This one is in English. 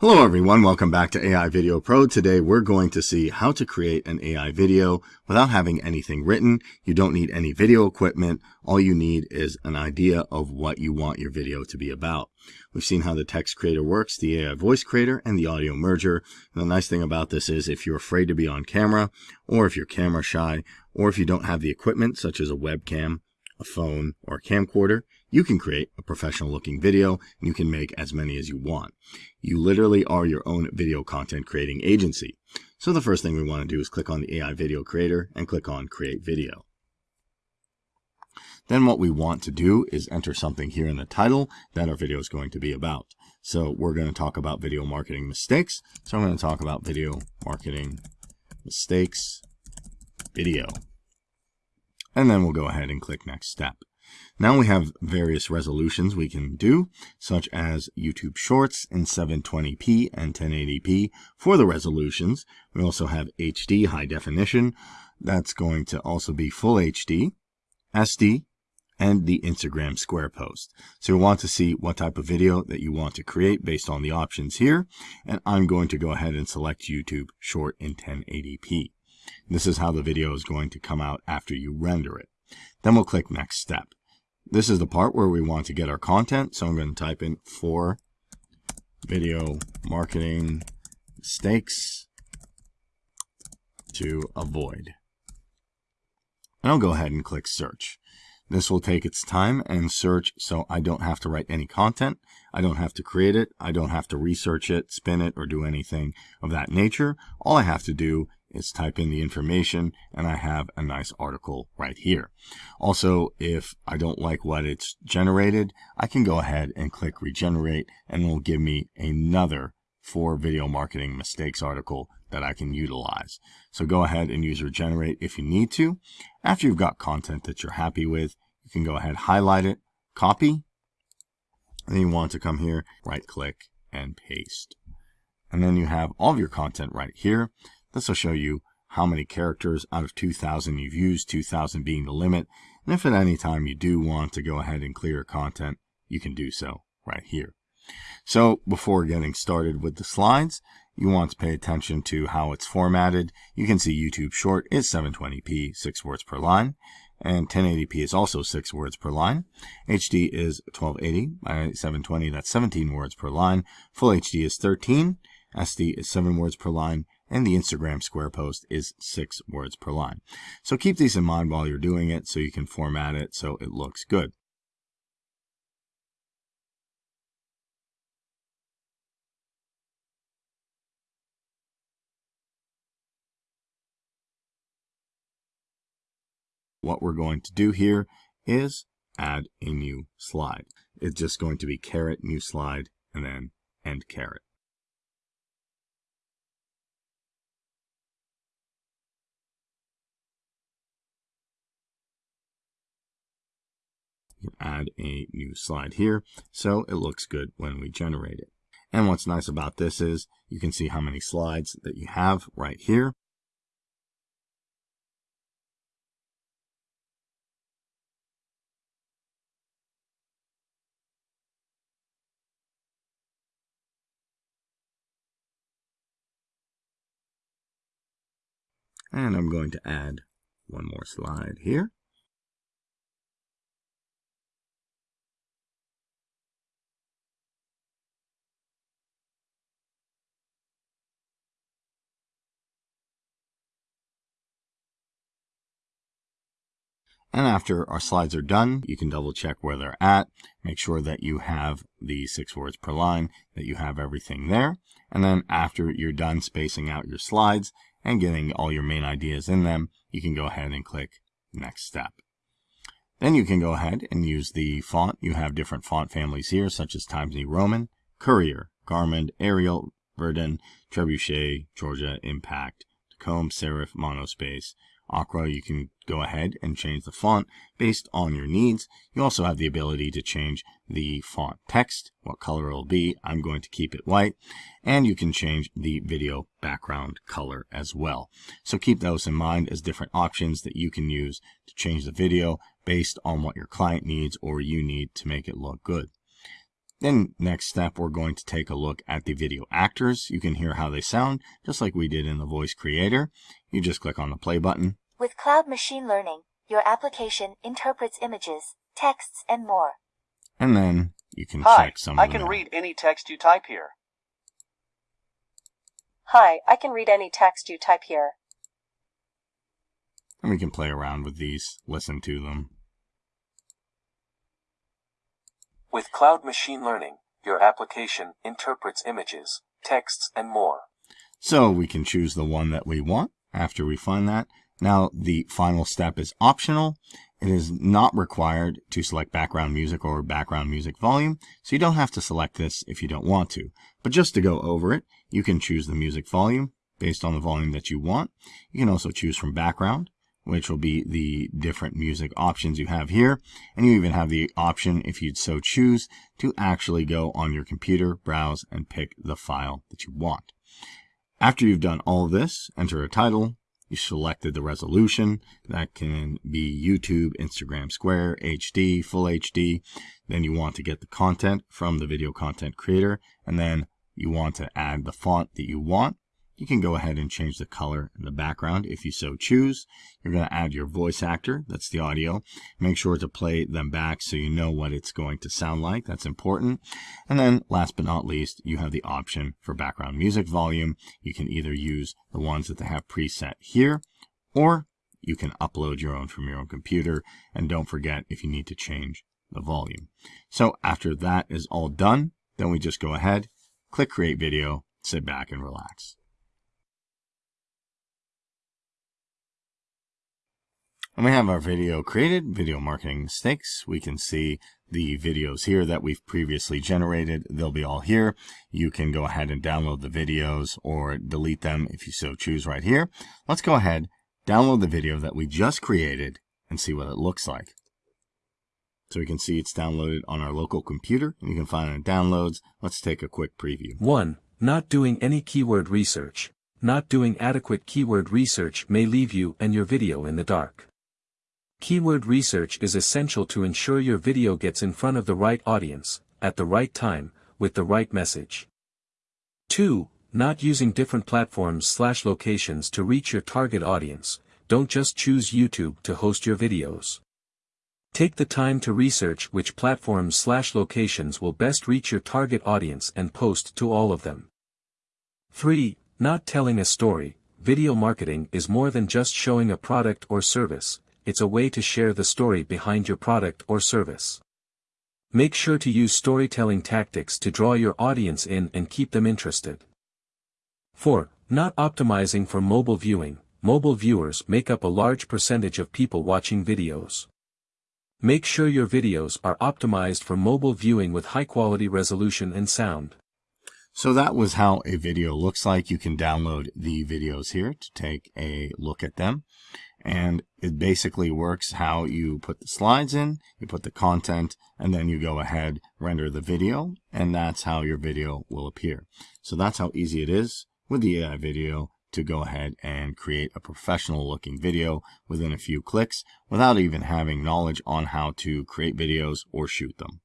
Hello everyone, welcome back to AI Video Pro. Today we're going to see how to create an AI video without having anything written. You don't need any video equipment. All you need is an idea of what you want your video to be about. We've seen how the text creator works, the AI voice creator, and the audio merger. And the nice thing about this is if you're afraid to be on camera, or if you're camera shy, or if you don't have the equipment such as a webcam, a phone, or a camcorder, you can create a professional looking video and you can make as many as you want. You literally are your own video content creating agency. So the first thing we want to do is click on the AI video creator and click on create video. Then what we want to do is enter something here in the title that our video is going to be about. So we're going to talk about video marketing mistakes. So I'm going to talk about video marketing mistakes video. And then we'll go ahead and click next step. Now we have various resolutions we can do, such as YouTube Shorts in 720p and 1080p for the resolutions. We also have HD high definition. That's going to also be full HD, SD, and the Instagram square post. So you want to see what type of video that you want to create based on the options here. And I'm going to go ahead and select YouTube Short in 1080p. This is how the video is going to come out after you render it. Then we'll click next step. This is the part where we want to get our content. So I'm going to type in for video marketing mistakes to avoid. And I'll go ahead and click search. This will take its time and search so I don't have to write any content. I don't have to create it. I don't have to research it, spin it, or do anything of that nature. All I have to do is type in the information and I have a nice article right here. Also, if I don't like what it's generated, I can go ahead and click regenerate and it will give me another for video marketing mistakes article that I can utilize. So go ahead and use regenerate if you need to. After you've got content that you're happy with, you can go ahead, highlight it, copy, and then you want to come here, right click and paste. And then you have all of your content right here. This will show you how many characters out of 2000 you've used, 2000 being the limit. And if at any time you do want to go ahead and clear content, you can do so right here. So before getting started with the slides, you want to pay attention to how it's formatted. You can see YouTube Short is 720p, 6 words per line, and 1080p is also 6 words per line. HD is 1280 by 720, that's 17 words per line. Full HD is 13, SD is 7 words per line, and the Instagram square post is six words per line. So keep these in mind while you're doing it so you can format it so it looks good. What we're going to do here is add a new slide. It's just going to be caret new slide and then end caret. Add a new slide here so it looks good when we generate it. And what's nice about this is you can see how many slides that you have right here. And I'm going to add one more slide here. And after our slides are done, you can double check where they're at. Make sure that you have the six words per line, that you have everything there. And then after you're done spacing out your slides and getting all your main ideas in them, you can go ahead and click next step. Then you can go ahead and use the font. You have different font families here, such as Times New Roman, Courier, Garamond, Arial, Verdana, Trebuchet, Georgia, Impact, Tacom, Serif, Monospace, Aqua, you can go ahead and change the font based on your needs. You also have the ability to change the font text, what color it will be. I'm going to keep it white. And you can change the video background color as well. So keep those in mind as different options that you can use to change the video based on what your client needs or you need to make it look good. Then next step, we're going to take a look at the video actors. You can hear how they sound, just like we did in the voice creator. You just click on the play button. With cloud machine learning, your application interprets images, texts, and more. And then you can Hi, check some I of them can out. read any text you type here. Hi, I can read any text you type here. And we can play around with these, listen to them. With cloud machine learning, your application interprets images, texts, and more. So we can choose the one that we want after we find that. Now the final step is optional. It is not required to select background music or background music volume, so you don't have to select this if you don't want to. But just to go over it, you can choose the music volume based on the volume that you want. You can also choose from background, which will be the different music options you have here. And you even have the option, if you'd so choose, to actually go on your computer, browse, and pick the file that you want. After you've done all this, enter a title. You selected the resolution. That can be YouTube, Instagram Square, HD, Full HD. Then you want to get the content from the video content creator. And then you want to add the font that you want. You can go ahead and change the color in the background if you so choose. You're going to add your voice actor, that's the audio. Make sure to play them back so you know what it's going to sound like. That's important. And then last but not least, you have the option for background music volume. You can either use the ones that they have preset here, or you can upload your own from your own computer. And don't forget if you need to change the volume. So after that is all done, then we just go ahead, click create video, sit back and relax. And we have our video created, video marketing mistakes. We can see the videos here that we've previously generated. They'll be all here. You can go ahead and download the videos or delete them if you so choose right here. Let's go ahead, download the video that we just created and see what it looks like. So we can see it's downloaded on our local computer you can find it in downloads. Let's take a quick preview. 1. Not doing any keyword research. Not doing adequate keyword research may leave you and your video in the dark. Keyword research is essential to ensure your video gets in front of the right audience, at the right time, with the right message. 2. Not using different platforms slash locations to reach your target audience, don't just choose YouTube to host your videos. Take the time to research which platforms slash locations will best reach your target audience and post to all of them. 3. Not telling a story, video marketing is more than just showing a product or service, it's a way to share the story behind your product or service. Make sure to use storytelling tactics to draw your audience in and keep them interested. 4. Not optimizing for mobile viewing, mobile viewers make up a large percentage of people watching videos. Make sure your videos are optimized for mobile viewing with high quality resolution and sound. So that was how a video looks like. You can download the videos here to take a look at them. And it basically works how you put the slides in, you put the content, and then you go ahead, render the video, and that's how your video will appear. So that's how easy it is with the AI video to go ahead and create a professional looking video within a few clicks without even having knowledge on how to create videos or shoot them.